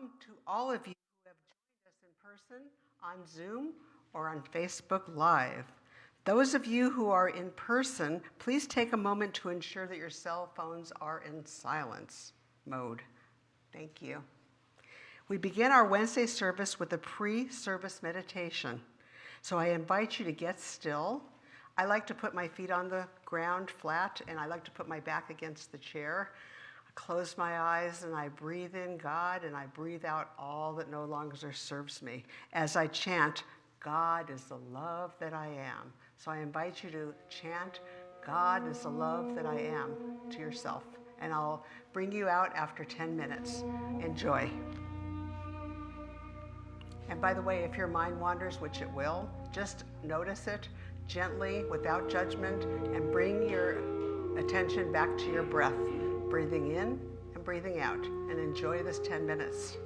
Welcome to all of you who have joined us in person, on Zoom, or on Facebook Live. Those of you who are in person, please take a moment to ensure that your cell phones are in silence mode. Thank you. We begin our Wednesday service with a pre-service meditation. So I invite you to get still. I like to put my feet on the ground flat and I like to put my back against the chair. I close my eyes and I breathe in God and I breathe out all that no longer serves me as I chant, God is the love that I am. So I invite you to chant, God is the love that I am to yourself. And I'll bring you out after 10 minutes. Enjoy. And by the way, if your mind wanders, which it will, just notice it gently, without judgment, and bring your attention back to your breath, breathing in and breathing out, and enjoy this 10 minutes.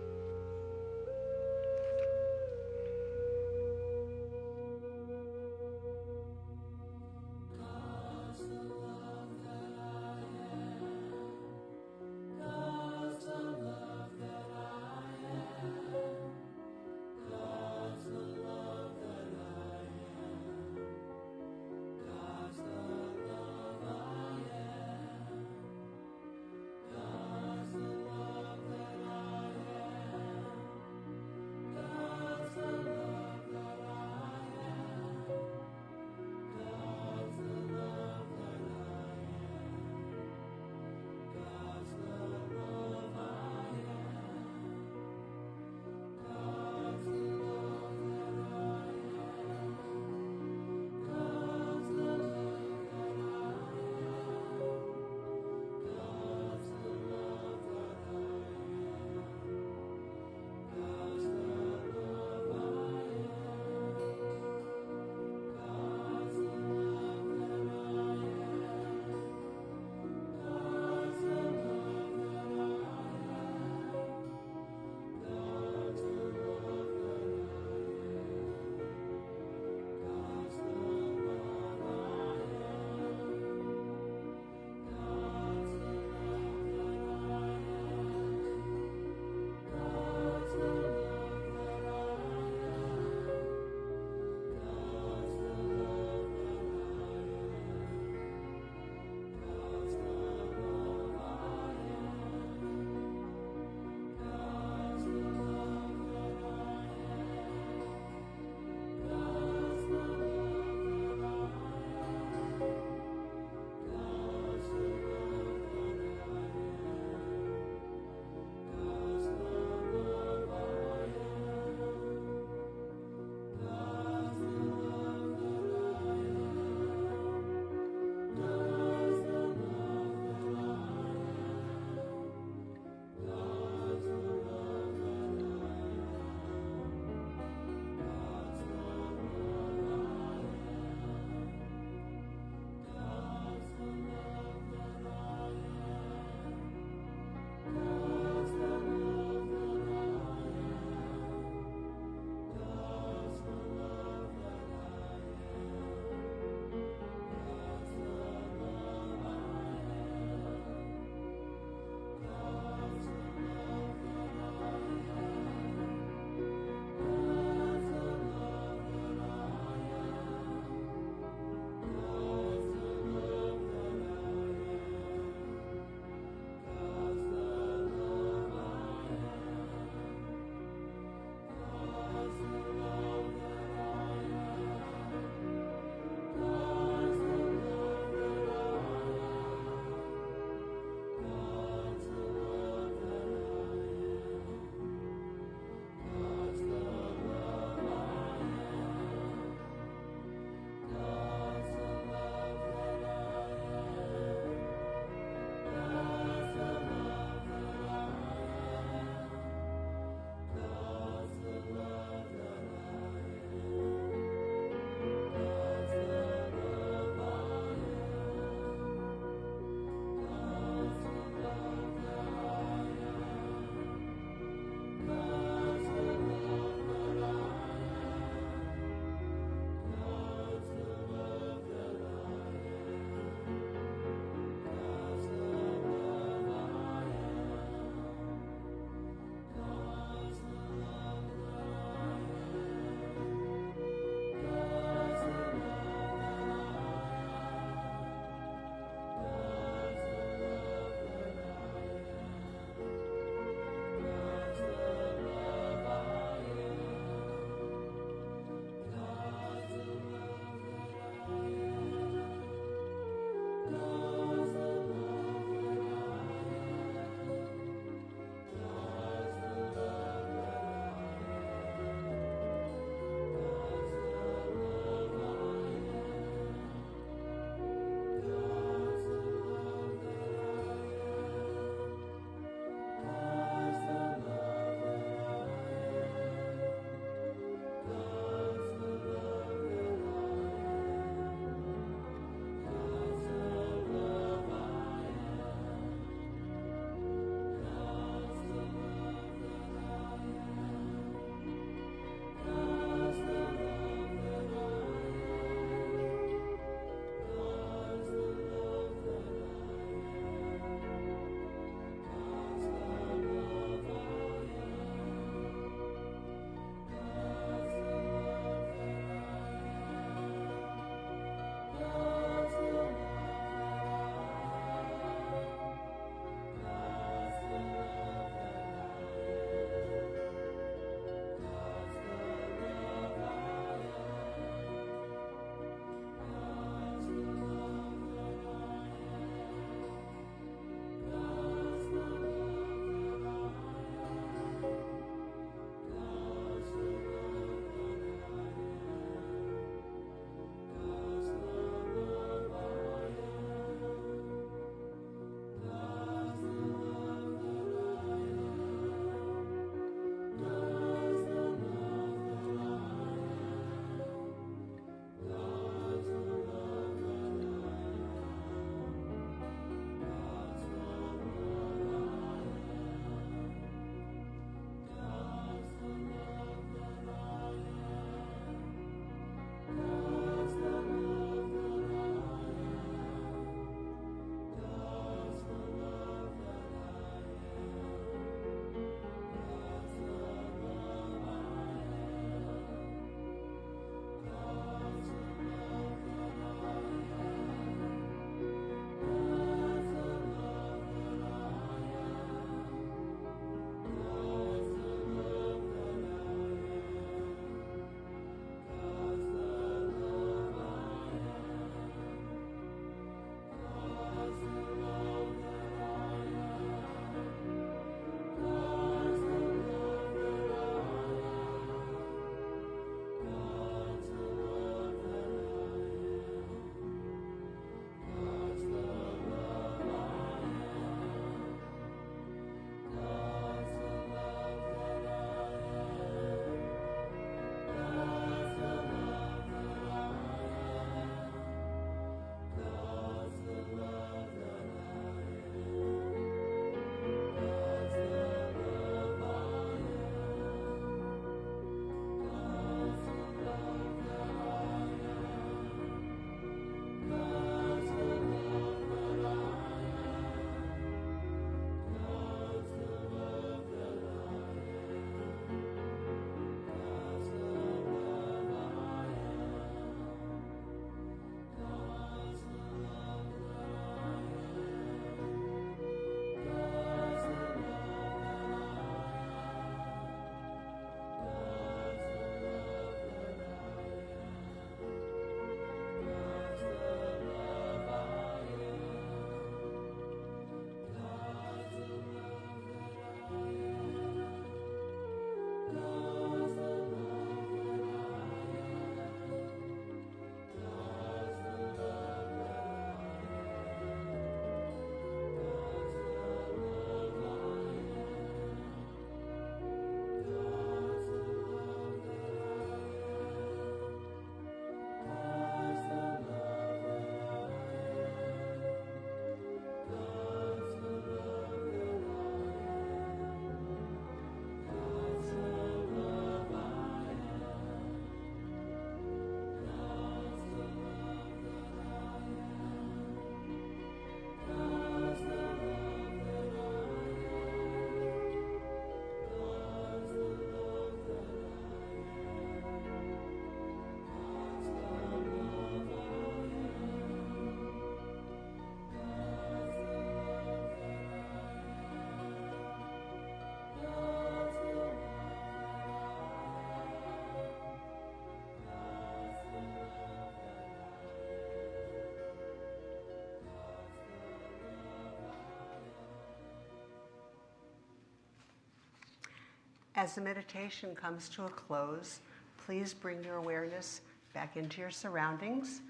As the meditation comes to a close, please bring your awareness back into your surroundings,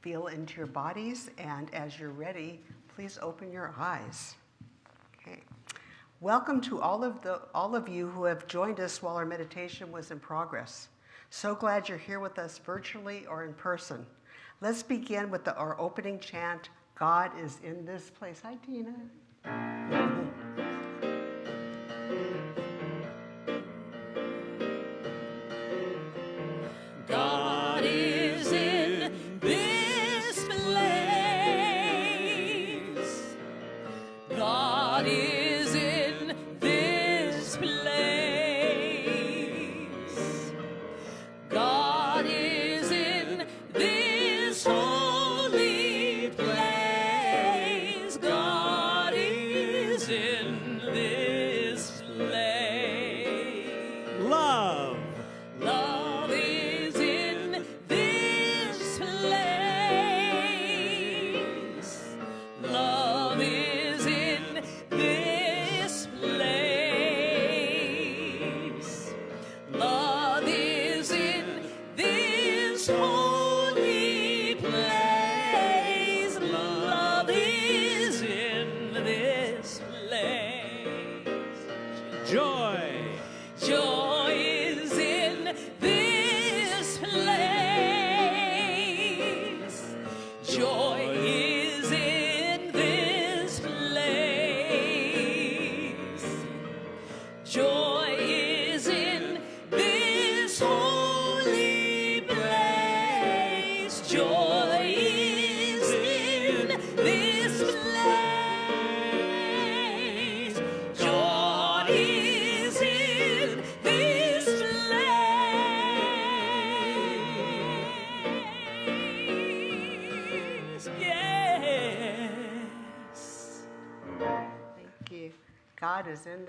feel into your bodies, and as you're ready, please open your eyes. Okay. Welcome to all of, the, all of you who have joined us while our meditation was in progress. So glad you're here with us virtually or in person. Let's begin with the, our opening chant God is in this place. Hi, Tina.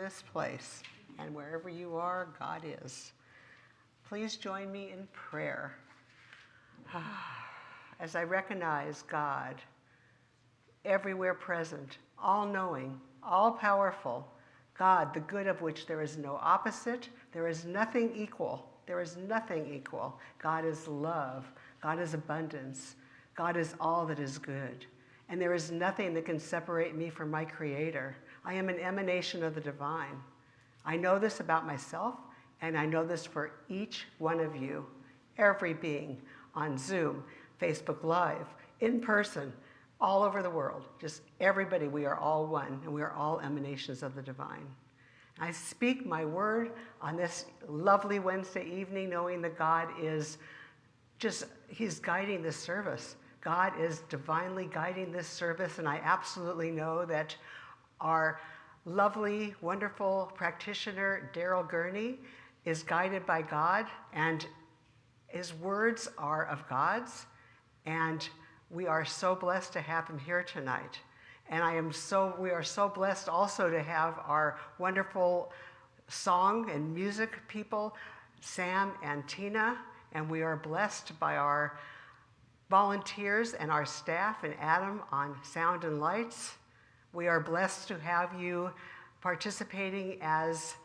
This place, and wherever you are, God is. Please join me in prayer. As I recognize God, everywhere present, all knowing, all powerful, God, the good of which there is no opposite, there is nothing equal. There is nothing equal. God is love, God is abundance, God is all that is good. And there is nothing that can separate me from my Creator. I am an emanation of the divine. I know this about myself, and I know this for each one of you, every being on Zoom, Facebook Live, in person, all over the world. Just everybody, we are all one, and we are all emanations of the divine. I speak my word on this lovely Wednesday evening, knowing that God is just, He's guiding this service. God is divinely guiding this service, and I absolutely know that our lovely, wonderful practitioner, Daryl Gurney, is guided by God, and his words are of God's, and we are so blessed to have him here tonight. And I am so, we are so blessed also to have our wonderful song and music people, Sam and Tina, and we are blessed by our volunteers and our staff and Adam on sound and lights. We are blessed to have you participating as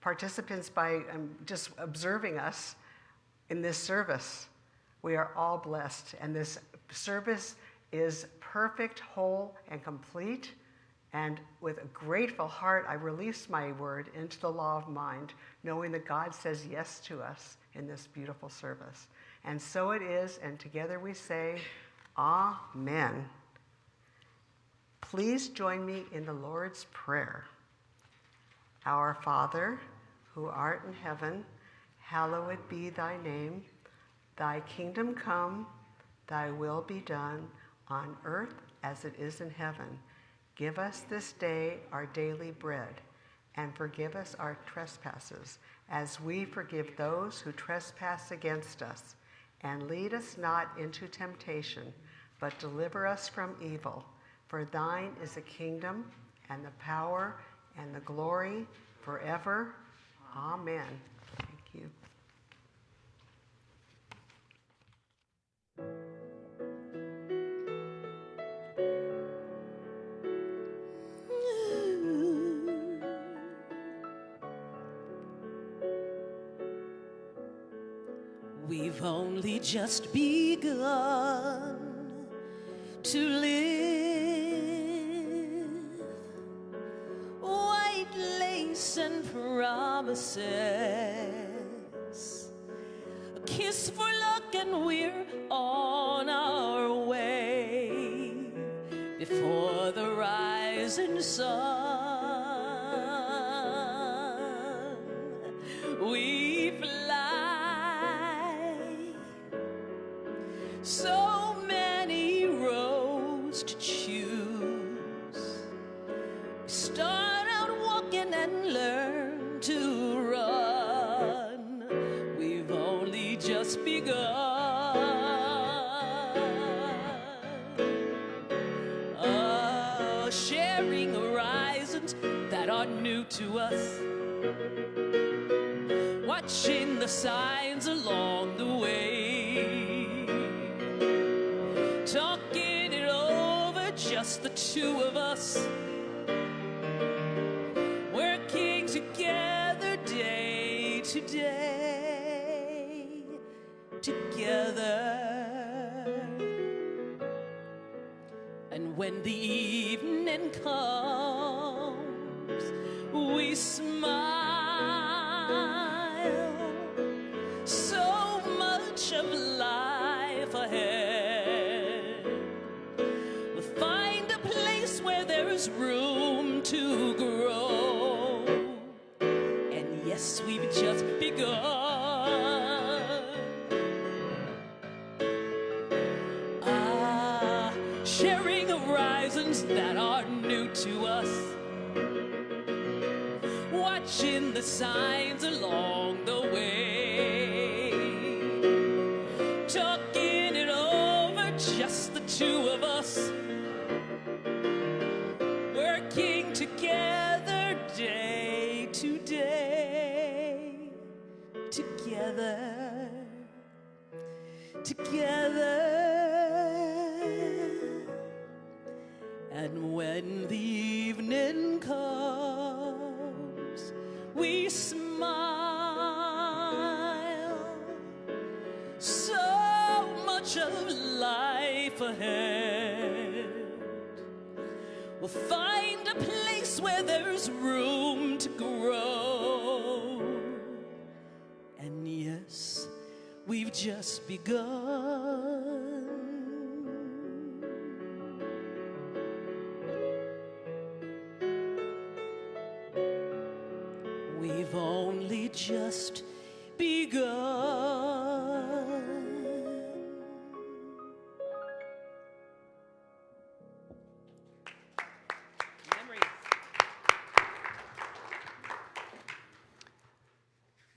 participants by um, just observing us in this service. We are all blessed, and this service is perfect, whole, and complete. And with a grateful heart, I release my word into the law of mind, knowing that God says yes to us in this beautiful service. And so it is, and together we say, Amen. Please join me in the Lord's Prayer. Our Father, who art in heaven, hallowed be thy name. Thy kingdom come, thy will be done, on earth as it is in heaven. Give us this day our daily bread, and forgive us our trespasses, as we forgive those who trespass against us. And lead us not into temptation, but deliver us from evil. For thine is the kingdom and the power and the glory forever. Amen. Thank you. Only just begun to live. White lace and promises. Together. And when the evening comes, we smile. So much of life ahead. We'll find a place where there's room to grow. Just begun. We've only just begun.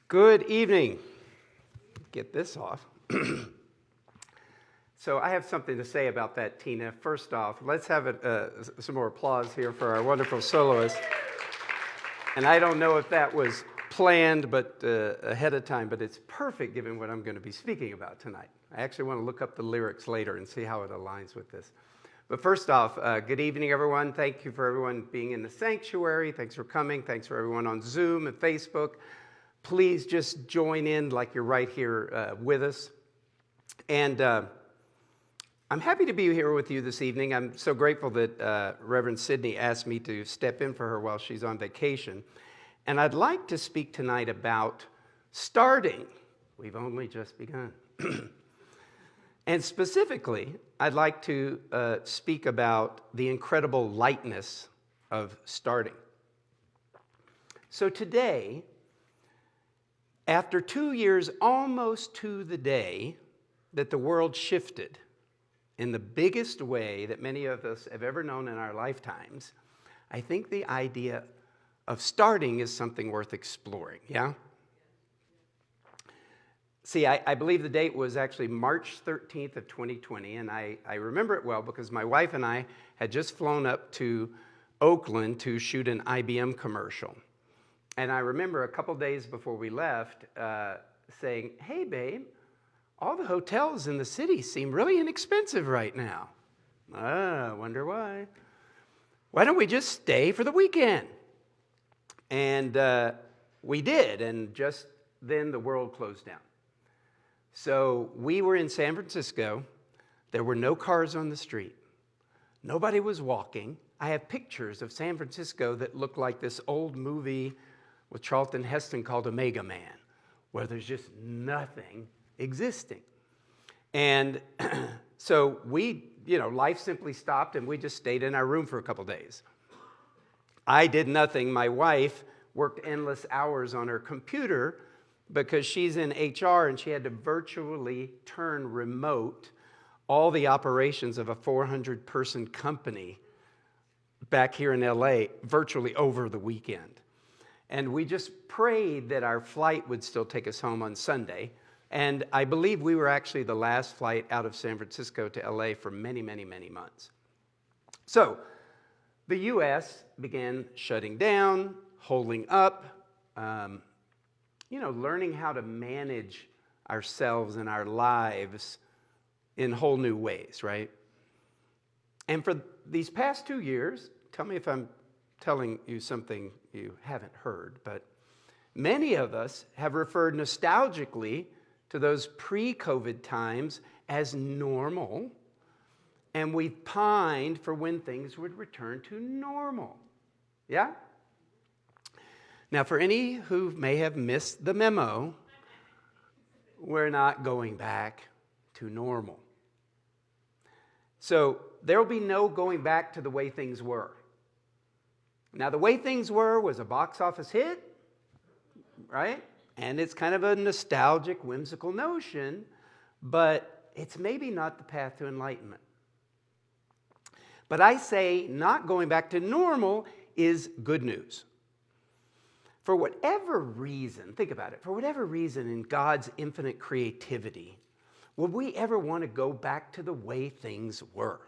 Good evening. Get this off. so I have something to say about that, Tina. First off, let's have it, uh, some more applause here for our wonderful soloist. And I don't know if that was planned, but uh, ahead of time, but it's perfect given what I'm going to be speaking about tonight. I actually want to look up the lyrics later and see how it aligns with this. But first off, uh, good evening, everyone. Thank you for everyone being in the sanctuary. Thanks for coming. Thanks for everyone on Zoom and Facebook. Please just join in like you're right here uh, with us. And uh, I'm happy to be here with you this evening. I'm so grateful that uh, Reverend Sydney asked me to step in for her while she's on vacation. And I'd like to speak tonight about starting. We've only just begun. and specifically, I'd like to uh, speak about the incredible lightness of starting. So today, after two years, almost to the day, that the world shifted in the biggest way that many of us have ever known in our lifetimes, I think the idea of starting is something worth exploring, yeah? See, I, I believe the date was actually March 13th of 2020, and I, I remember it well because my wife and I had just flown up to Oakland to shoot an IBM commercial. And I remember a couple days before we left uh, saying, Hey, babe, all the hotels in the city seem really inexpensive right now. Ah, wonder why. Why don't we just stay for the weekend? And uh, we did, and just then the world closed down. So we were in San Francisco. There were no cars on the street. Nobody was walking. I have pictures of San Francisco that look like this old movie with Charlton Heston called Omega Man, where there's just nothing existing. And so we, you know, life simply stopped and we just stayed in our room for a couple days. I did nothing. My wife worked endless hours on her computer because she's in HR and she had to virtually turn remote all the operations of a 400 person company back here in LA virtually over the weekend. And we just prayed that our flight would still take us home on Sunday. And I believe we were actually the last flight out of San Francisco to LA for many, many, many months. So the US began shutting down, holding up, um, you know, learning how to manage ourselves and our lives in whole new ways, right? And for these past two years, tell me if I'm telling you something you haven't heard, but many of us have referred nostalgically to those pre COVID times as normal, and we've pined for when things would return to normal. Yeah? Now, for any who may have missed the memo, we're not going back to normal. So there will be no going back to the way things were. Now, the way things were was a box office hit, right? And it's kind of a nostalgic, whimsical notion, but it's maybe not the path to enlightenment. But I say not going back to normal is good news. For whatever reason, think about it, for whatever reason in God's infinite creativity, would we ever want to go back to the way things were?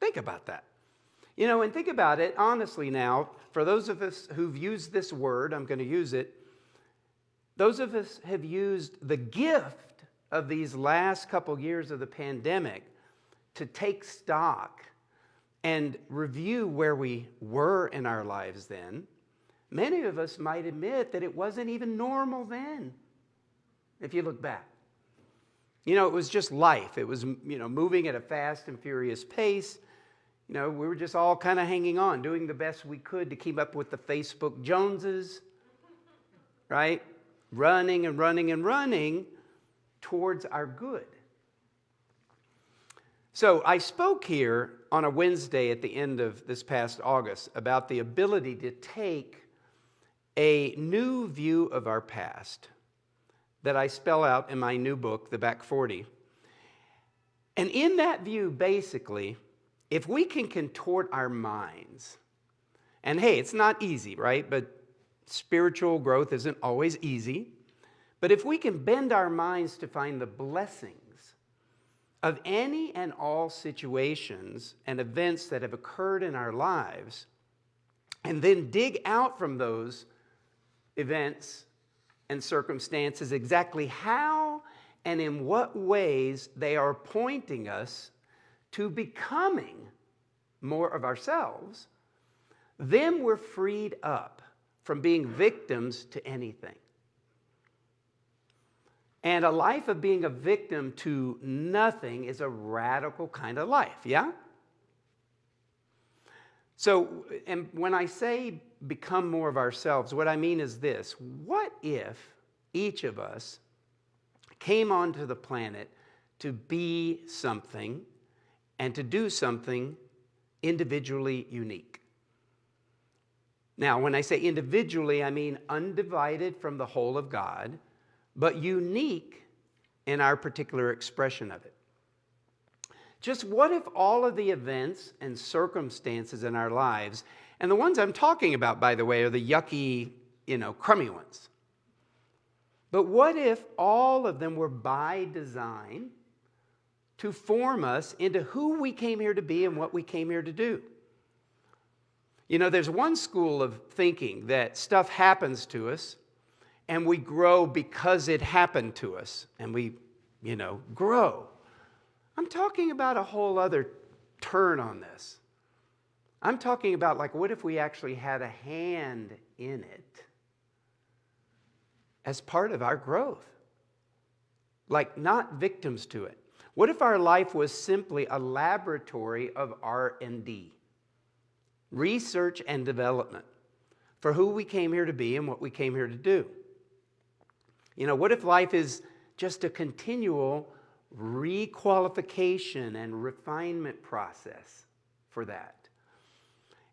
Think about that. You know, and think about it honestly now, for those of us who've used this word, I'm going to use it. Those of us have used the gift of these last couple years of the pandemic to take stock and review where we were in our lives then. Many of us might admit that it wasn't even normal then, if you look back. You know, it was just life. It was, you know, moving at a fast and furious pace. You know, we were just all kind of hanging on, doing the best we could to keep up with the Facebook Joneses, right? Running and running and running towards our good. So I spoke here on a Wednesday at the end of this past August about the ability to take a new view of our past that I spell out in my new book, The Back 40. And in that view, basically, if we can contort our minds, and hey, it's not easy, right? But spiritual growth isn't always easy. But if we can bend our minds to find the blessings of any and all situations and events that have occurred in our lives, and then dig out from those events and circumstances exactly how and in what ways they are pointing us to becoming more of ourselves, then we're freed up from being victims to anything. And a life of being a victim to nothing is a radical kind of life, yeah? So, and when I say become more of ourselves, what I mean is this what if each of us came onto the planet to be something and to do something individually unique? Now, when I say individually, I mean undivided from the whole of God, but unique in our particular expression of it. Just what if all of the events and circumstances in our lives, and the ones I'm talking about, by the way, are the yucky, you know, crummy ones. But what if all of them were by design to form us into who we came here to be and what we came here to do? You know, there's one school of thinking that stuff happens to us and we grow because it happened to us and we, you know, grow. I'm talking about a whole other turn on this. I'm talking about, like, what if we actually had a hand in it as part of our growth? like not victims to it? What if our life was simply a laboratory of R&D, research and development for who we came here to be and what we came here to do? You know, what if life is just a continual requalification and refinement process for that?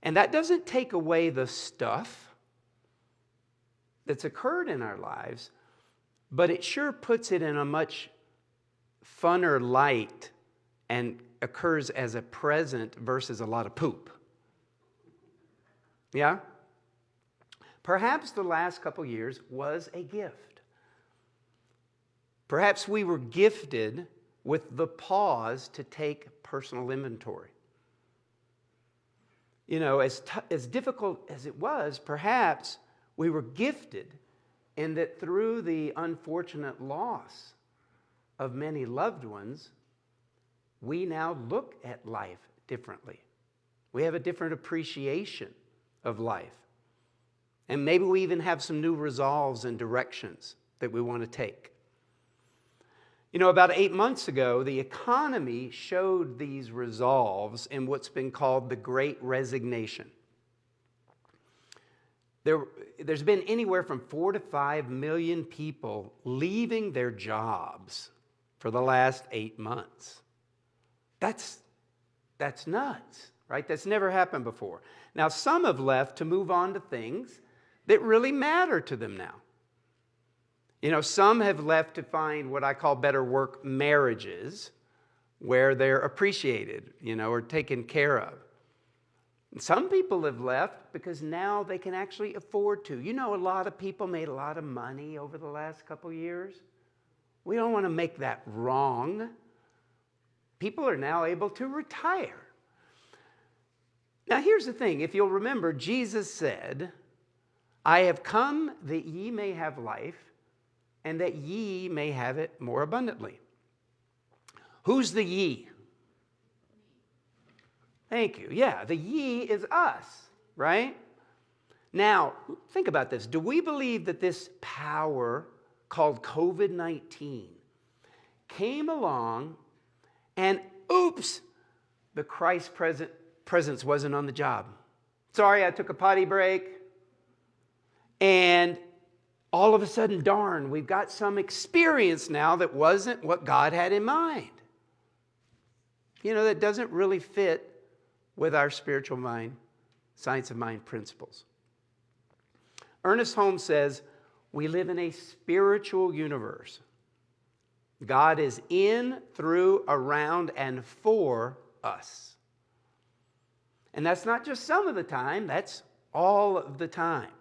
And that doesn't take away the stuff that's occurred in our lives, but it sure puts it in a much funner light and occurs as a present versus a lot of poop. Yeah? Perhaps the last couple years was a gift. Perhaps we were gifted with the pause to take personal inventory. You know, as, as difficult as it was, perhaps we were gifted in that through the unfortunate loss of many loved ones, we now look at life differently. We have a different appreciation of life. And maybe we even have some new resolves and directions that we want to take. You know, about eight months ago, the economy showed these resolves in what's been called the Great Resignation. There, there's been anywhere from four to five million people leaving their jobs for the last eight months. That's, that's nuts, right? That's never happened before. Now, some have left to move on to things that really matter to them now. You know, some have left to find what I call better work marriages where they're appreciated, you know, or taken care of. And some people have left because now they can actually afford to. You know, a lot of people made a lot of money over the last couple years. We don't want to make that wrong. People are now able to retire. Now, here's the thing if you'll remember, Jesus said, I have come that ye may have life, and that ye may have it more abundantly. Who's the ye? Thank you. Yeah, the ye is us, right? Now, think about this. Do we believe that this power called COVID 19 came along and oops, the Christ present, presence wasn't on the job? Sorry, I took a potty break. And all of a sudden, darn, we've got some experience now that wasn't what God had in mind. You know, that doesn't really fit with our spiritual mind, science of mind principles. Ernest Holmes says, We live in a spiritual universe. God is in, through, around, and for us. And that's not just some of the time, that's all of the time.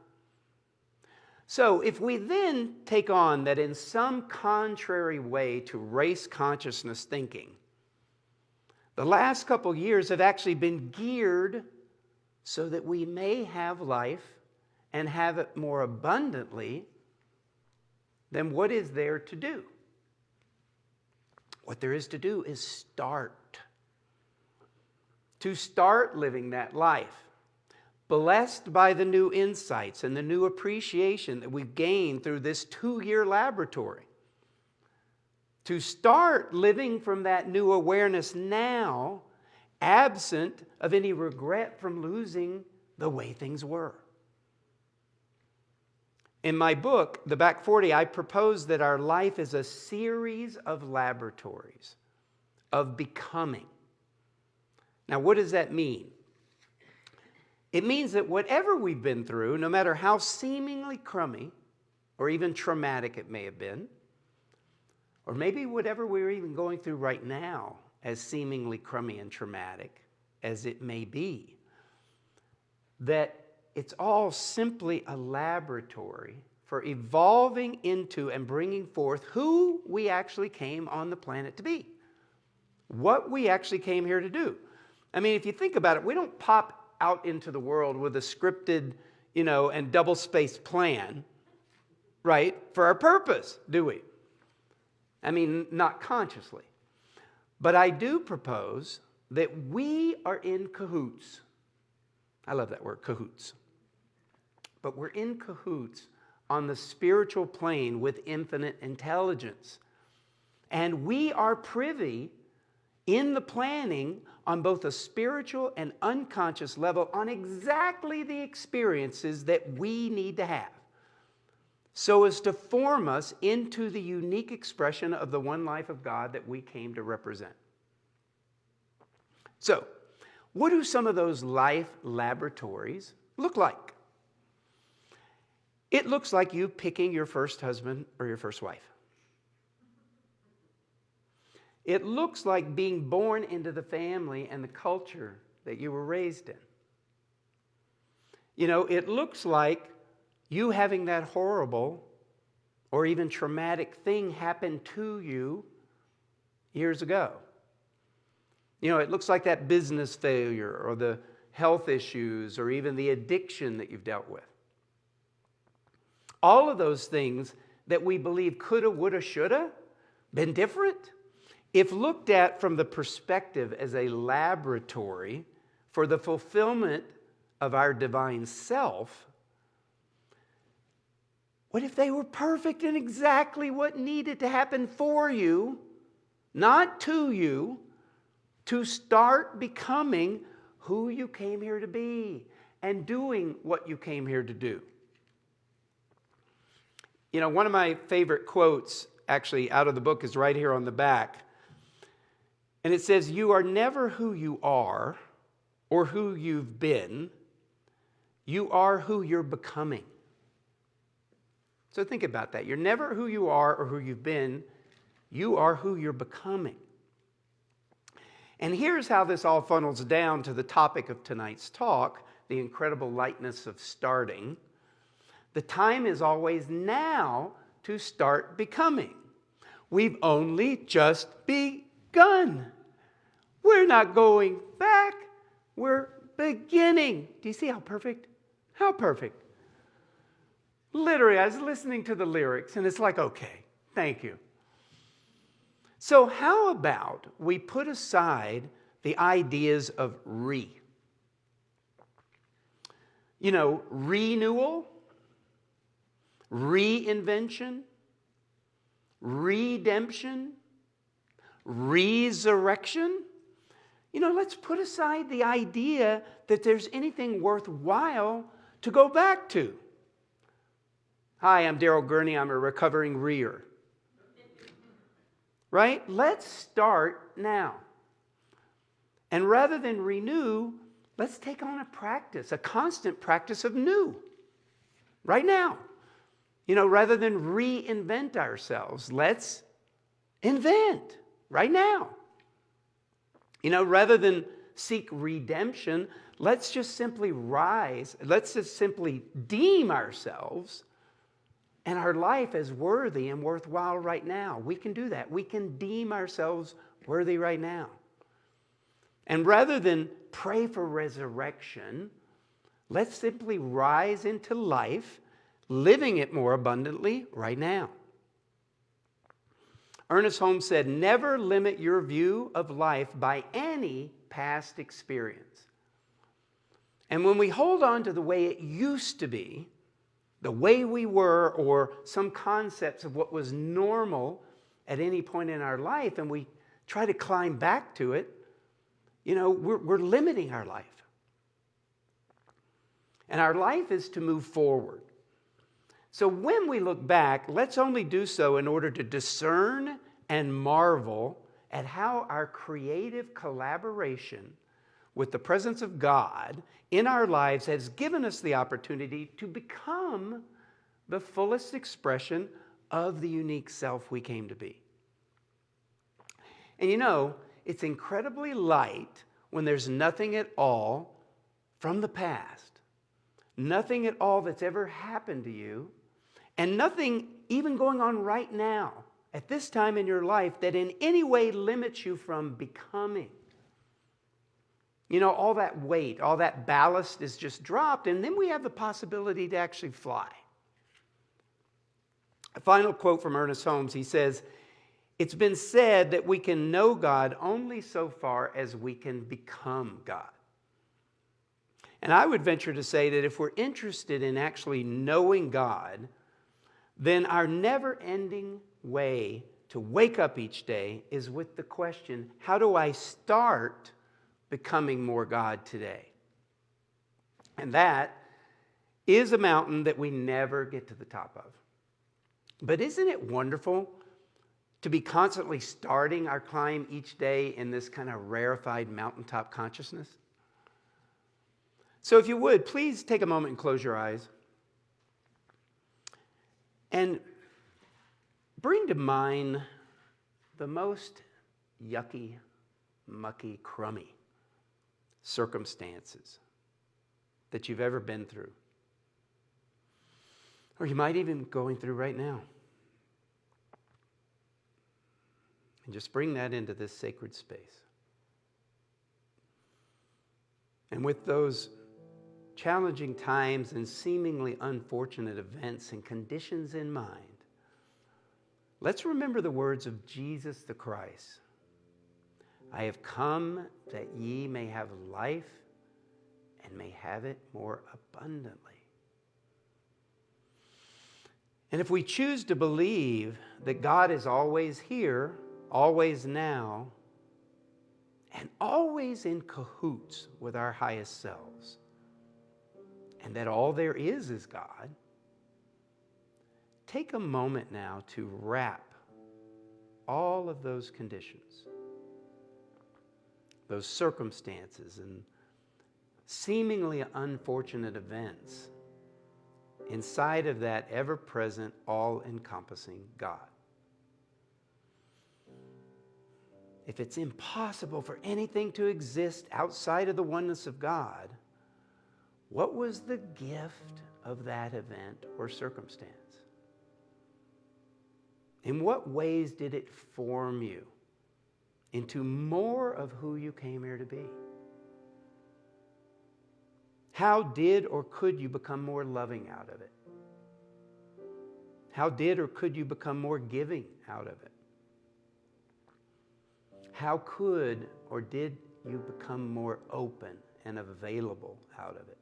So, if we then take on that in some contrary way to race consciousness thinking, the last couple years have actually been geared so that we may have life and have it more abundantly, then what is there to do? What there is to do is start. To start living that life. Blessed by the new insights and the new appreciation that we've gained through this two year laboratory to start living from that new awareness now, absent of any regret from losing the way things were. In my book, The Back 40, I propose that our life is a series of laboratories of becoming. Now, what does that mean? It means that whatever we've been through, no matter how seemingly crummy or even traumatic it may have been, or maybe whatever we're even going through right now, as seemingly crummy and traumatic as it may be, that it's all simply a laboratory for evolving into and bringing forth who we actually came on the planet to be, what we actually came here to do. I mean, if you think about it, we don't pop out into the world with a scripted, you know, and double spaced plan, right, for our purpose, do we? I mean, not consciously. But I do propose that we are in cahoots. I love that word, cahoots. But we're in cahoots on the spiritual plane with infinite intelligence. And we are privy in the planning on both a spiritual and unconscious level on exactly the experiences that we need to have so as to form us into the unique expression of the one life of God that we came to represent. So, what do some of those life laboratories look like? It looks like you picking your first husband or your first wife. It looks like being born into the family and the culture that you were raised in. You know, it looks like you having that horrible or even traumatic thing happen to you years ago. You know, it looks like that business failure or the health issues or even the addiction that you've dealt with. All of those things that we believe coulda, woulda, shoulda been different if looked at from the perspective as a laboratory for the fulfillment of our divine self, what if they were perfect and exactly what needed to happen for you, not to you, to start becoming who you came here to be and doing what you came here to do? You know, one of my favorite quotes, actually, out of the book is right here on the back. And it says, You are never who you are or who you've been, you are who you're becoming. So think about that. You're never who you are or who you've been, you are who you're becoming. And here's how this all funnels down to the topic of tonight's talk the incredible lightness of starting. The time is always now to start becoming. We've only just begun. We're not going back. We're beginning. Do you see how perfect? How perfect. Literally, I was listening to the lyrics and it's like, okay, thank you. So, how about we put aside the ideas of re? You know, renewal, reinvention, redemption, resurrection, you know, let's put aside the idea that there's anything worthwhile to go back to. Hi, I'm Daryl Gurney. I'm a recovering rear. Right? Let's start now. And rather than renew, let's take on a practice, a constant practice of new. Right now. You know, rather than reinvent ourselves, let's invent right now. You know, rather than seek redemption, let's just simply rise. Let's just simply deem ourselves and our life as worthy and worthwhile right now. We can do that. We can deem ourselves worthy right now. And rather than pray for resurrection, let's simply rise into life, living it more abundantly right now. Ernest Holmes said, Never limit your view of life by any past experience. And when we hold on to the way it used to be, the way we were, or some concepts of what was normal at any point in our life, and we try to climb back to it, you know, we're, we're limiting our life. And our life is to move forward. So when we look back, let's only do so in order to discern and marvel at how our creative collaboration with the presence of God in our lives has given us the opportunity to become the fullest expression of the unique self we came to be. And you know, it's incredibly light when there's nothing at all from the past, nothing at all that's ever happened to you and nothing even going on right now at this time in your life that in any way limits you from becoming. You know, all that weight, all that ballast is just dropped, and then we have the possibility to actually fly. A final quote from Ernest Holmes he says, It's been said that we can know God only so far as we can become God. And I would venture to say that if we're interested in actually knowing God, then our never ending way to wake up each day is with the question how do I start becoming more God today? And that is a mountain that we never get to the top of. But isn't it wonderful to be constantly starting our climb each day in this kind of rarefied mountaintop consciousness? So, if you would, please take a moment and close your eyes. And bring to mind the most yucky, mucky, crummy circumstances that you've ever been through. Or you might even be going through right now. And just bring that into this sacred space. And with those challenging times and seemingly unfortunate events and conditions in mind, let's remember the words of Jesus the Christ I have come that ye may have life and may have it more abundantly. And if we choose to believe that God is always here, always now, and always in cahoots with our highest selves, and that all there is is God, take a moment now to wrap all of those conditions, those circumstances, and seemingly unfortunate events inside of that ever present, all encompassing God. If it's impossible for anything to exist outside of the oneness of God, what was the gift of that event or circumstance? In what ways did it form you into more of who you came here to be? How did or could you become more loving out of it? How did or could you become more giving out of it? How could or did you become more open and available out of it?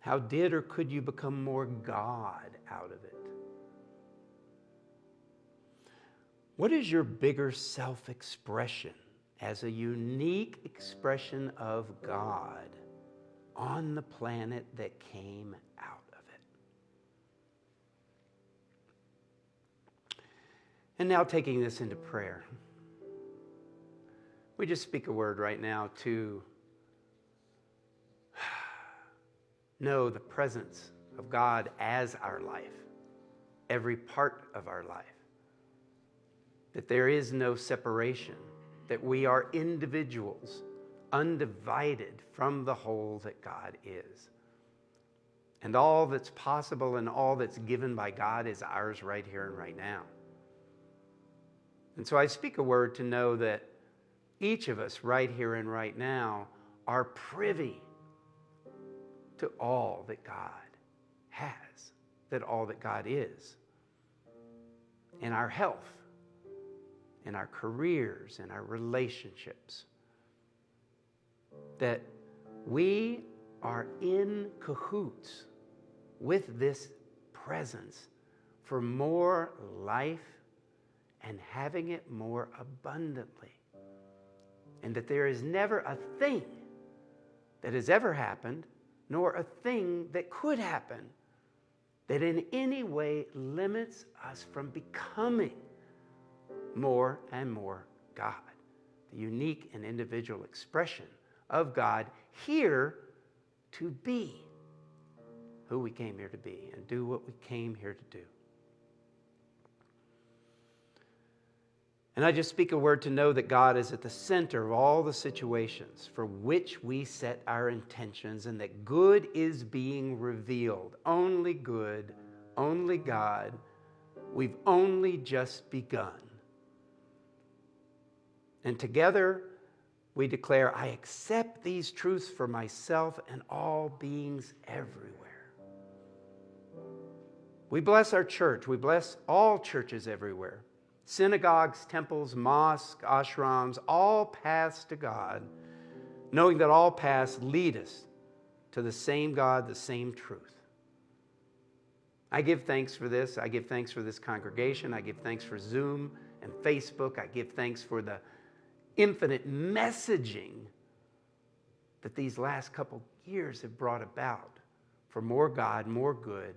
How did or could you become more God out of it? What is your bigger self expression as a unique expression of God on the planet that came out of it? And now, taking this into prayer, we just speak a word right now to know the presence of God as our life, every part of our life. That there is no separation, that we are individuals, undivided from the whole that God is. And all that's possible and all that's given by God is ours right here and right now. And so I speak a word to know that each of us right here and right now are privy to all that God has, that all that God is. In our health, in our careers, in our relationships. That we are in cahoots with this presence for more life and having it more abundantly. And that there is never a thing that has ever happened nor a thing that could happen that in any way limits us from becoming more and more God, the unique and individual expression of God here to be who we came here to be and do what we came here to do. And I just speak a word to know that God is at the center of all the situations for which we set our intentions and that good is being revealed. Only good, only God. We've only just begun. And together we declare, I accept these truths for myself and all beings everywhere. We bless our church. We bless all churches everywhere synagogues, temples, mosques, ashrams, all paths to God, knowing that all paths lead us to the same God, the same truth. I give thanks for this. I give thanks for this congregation. I give thanks for Zoom and Facebook. I give thanks for the infinite messaging that these last couple years have brought about for more God, more good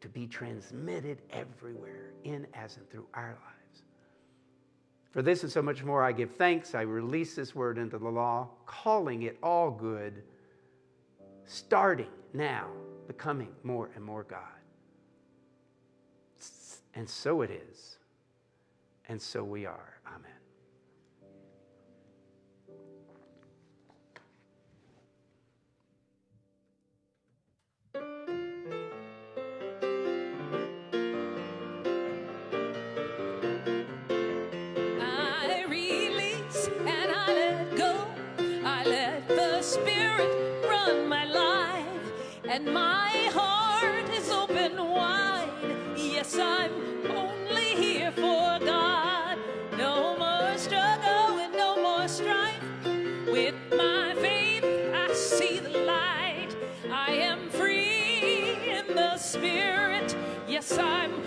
to be transmitted everywhere in, as, and through our lives. For this and so much more, I give thanks. I release this word into the law, calling it all good, starting now, becoming more and more God. And so it is, and so we are. Amen. Spirit run my life, and my heart is open wide. Yes, I'm only here for God. No more struggle and no more strife. With my faith, I see the light. I am free in the Spirit. Yes, I'm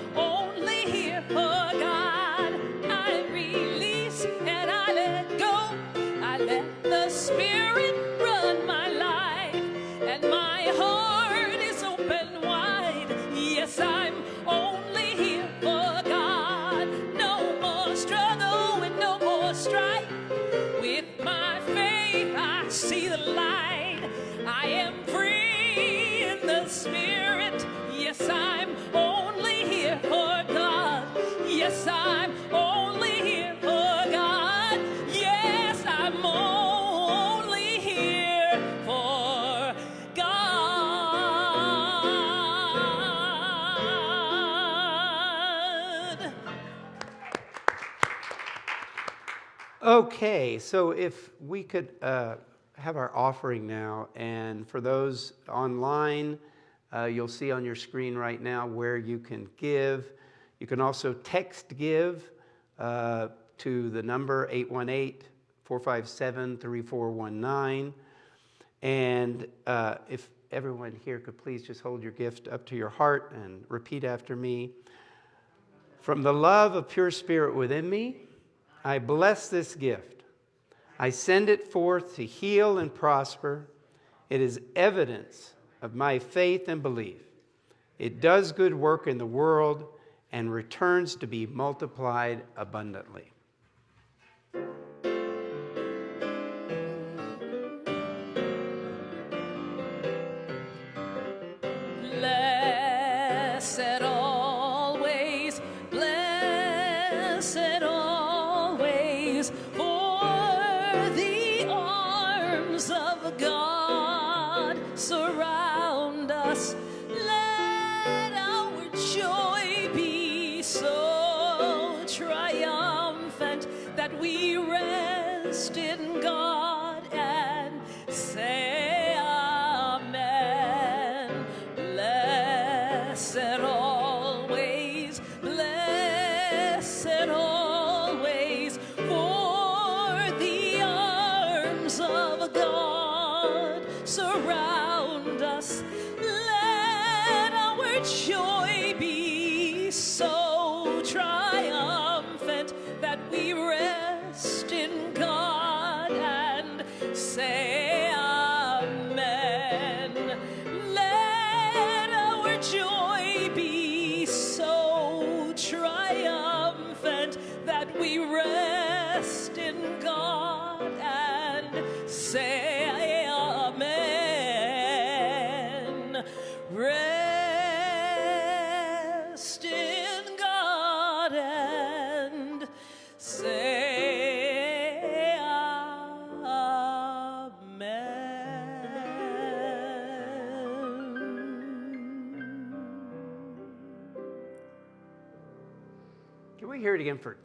I am free in the Spirit. Yes, I'm only here for God. Yes, I'm only here for God. Yes, I'm only here for God. Okay, so if we could uh, have our offering now, and for those online, uh, you'll see on your screen right now where you can give. You can also text give uh, to the number 818 457 3419. And uh, if everyone here could please just hold your gift up to your heart and repeat after me. From the love of pure spirit within me, I bless this gift. I send it forth to heal and prosper. It is evidence of my faith and belief. It does good work in the world and returns to be multiplied abundantly. We rest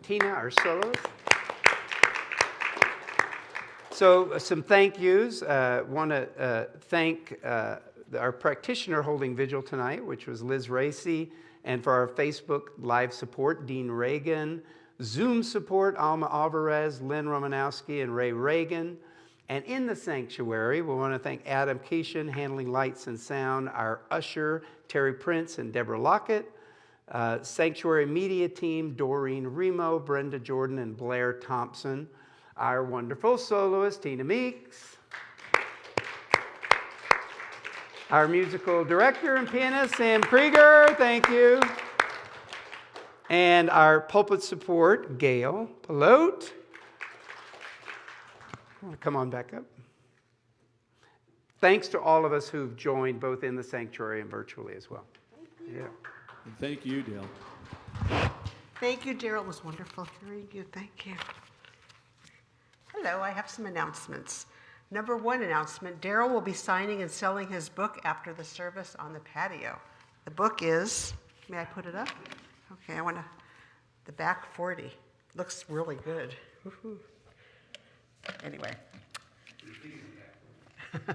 Tina, our soloist? So, uh, some thank yous. Uh, Want to uh, thank uh, our practitioner holding vigil tonight, which was Liz Racy, and for our Facebook live support, Dean Reagan, Zoom support, Alma Alvarez, Lynn Romanowski, and Ray Reagan, And in the sanctuary, we want to thank Adam Keeshan, handling lights and sound, our usher, Terry Prince and Deborah Lockett, uh, sanctuary media team, Doreen Remo, Brenda Jordan, and Blair Thompson, our wonderful soloist, Tina Meeks, our musical director and pianist, Sam Krieger, thank you. And our pulpit support, Gail Pelote. Come on back up. Thanks to all of us who've joined both in the sanctuary and virtually as well. Yeah. And thank you, Dale. Thank you, Daryl. It was wonderful hearing you. Thank you. Hello, I have some announcements. Number one announcement Daryl will be signing and selling his book after the service on the patio. The book is, may I put it up? Okay, I want to, the back 40. Looks really good. Anyway.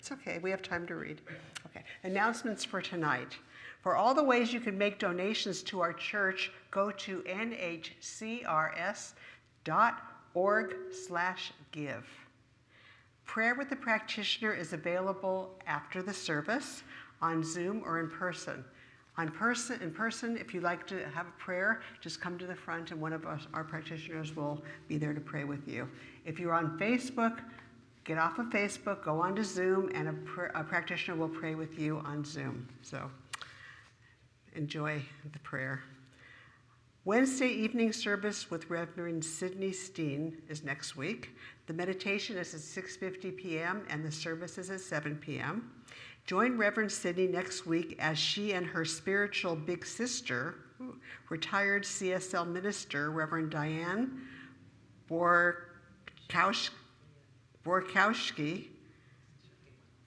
it's okay, we have time to read. Okay, announcements for tonight. For all the ways you can make donations to our church, go to nhcrs.org slash give. Prayer with the practitioner is available after the service on Zoom or in person. On person, in person, if you'd like to have a prayer, just come to the front and one of us, our practitioners will be there to pray with you. If you're on Facebook, get off of Facebook, go on to Zoom, and a, pr- a practitioner will pray with you on Zoom. So enjoy the prayer. Wednesday evening service with Reverend Sidney Steen is next week. The meditation is at 6:50 p.m. and the service is at 7 p.m. Join Reverend Sidney next week as she and her spiritual big sister, retired CSL minister Reverend Diane Borkowski, Borkowski,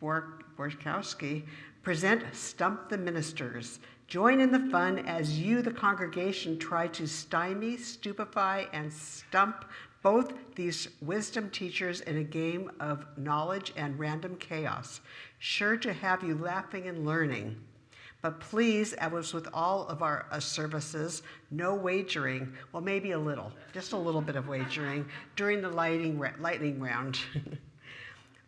Borkowski present Stump the Ministers. Join in the fun as you, the congregation, try to stymie, stupefy, and stump both these wisdom teachers in a game of knowledge and random chaos, sure to have you laughing and learning. But please, as with all of our uh, services, no wagering. Well, maybe a little, just a little bit of wagering during the lighting, lightning round.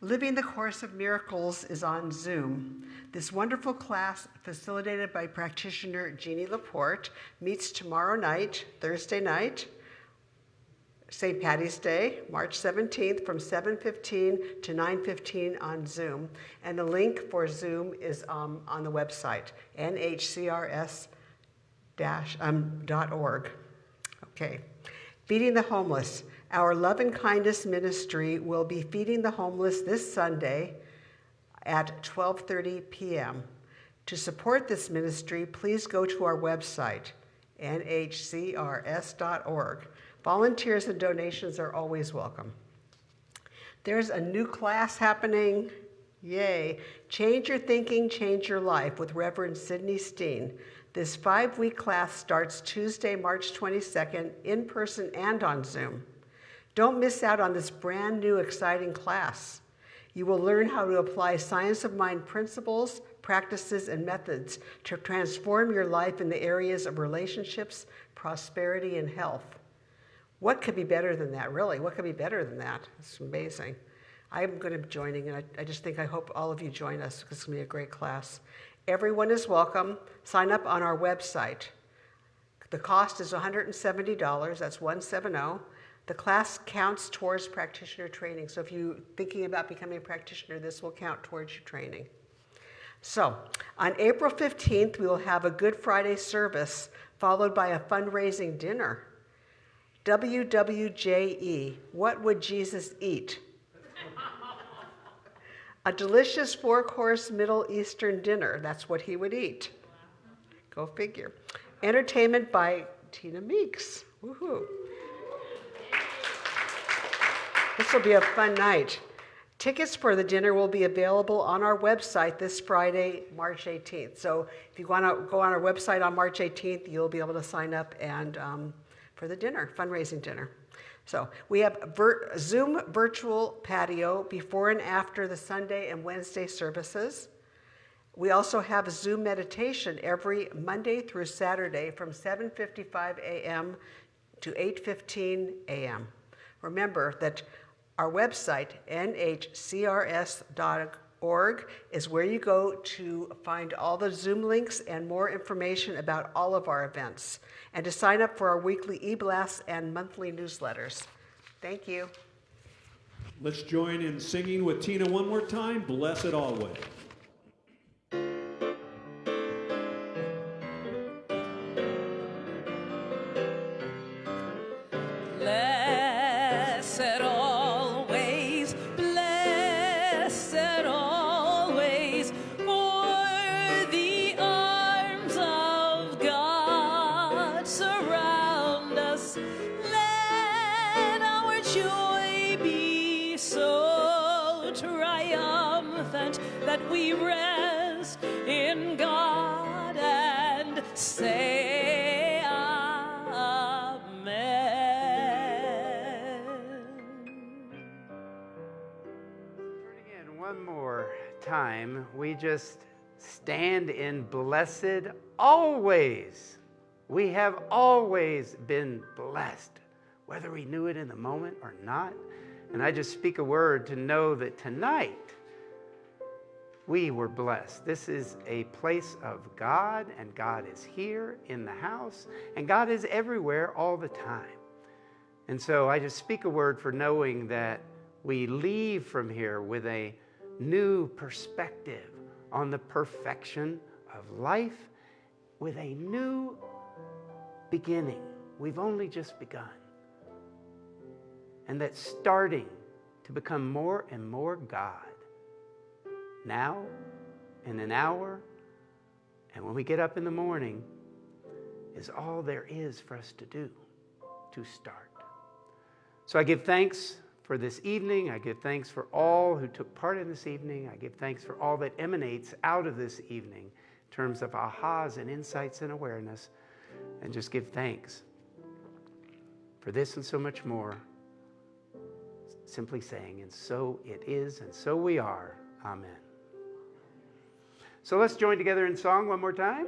Living the Course of Miracles is on Zoom. This wonderful class, facilitated by practitioner Jeannie Laporte, meets tomorrow night, Thursday night, St. Patty's Day, March 17th from 7:15 to 9:15 on Zoom, and the link for Zoom is um, on the website nhcrs-org. Okay, feeding the homeless. Our love and kindness ministry will be feeding the homeless this Sunday at 12:30 p.m. To support this ministry, please go to our website nhcrs.org. Volunteers and donations are always welcome. There's a new class happening. Yay. Change Your Thinking, Change Your Life with Reverend Sidney Steen. This five week class starts Tuesday, March 22nd, in person and on Zoom. Don't miss out on this brand new, exciting class. You will learn how to apply science of mind principles, practices, and methods to transform your life in the areas of relationships, prosperity, and health. What could be better than that, really? What could be better than that? It's amazing. I'm going to be joining, and I, I just think I hope all of you join us because it's going to be a great class. Everyone is welcome. Sign up on our website. The cost is $170, that's 170. The class counts towards practitioner training. So if you're thinking about becoming a practitioner, this will count towards your training. So on April 15th, we will have a Good Friday service followed by a fundraising dinner. WWJE, what would Jesus eat? a delicious four course Middle Eastern dinner, that's what he would eat. Go figure. Entertainment by Tina Meeks. Woohoo. This will be a fun night. Tickets for the dinner will be available on our website this Friday, March 18th. So if you want to go on our website on March 18th, you'll be able to sign up and um, for the dinner, fundraising dinner. So we have vir- Zoom virtual patio before and after the Sunday and Wednesday services. We also have a Zoom meditation every Monday through Saturday from 7:55 a.m. to 8:15 a.m. Remember that Our website, nhcrs.org, is where you go to find all the Zoom links and more information about all of our events, and to sign up for our weekly e blasts and monthly newsletters. Thank you. Let's join in singing with Tina one more time. Bless it always. We just stand in blessed always. We have always been blessed, whether we knew it in the moment or not. And I just speak a word to know that tonight we were blessed. This is a place of God, and God is here in the house, and God is everywhere all the time. And so I just speak a word for knowing that we leave from here with a new perspective on the perfection of life, with a new beginning. We've only just begun. And that's starting to become more and more God. Now, in an hour, and when we get up in the morning, is all there is for us to do to start. So I give thanks for this evening. I give thanks for all who took part in this evening. I give thanks for all that emanates out of this evening in terms of ahas and insights and awareness. And just give thanks for this and so much more. Simply saying, and so it is, and so we are. Amen. So let's join together in song one more time.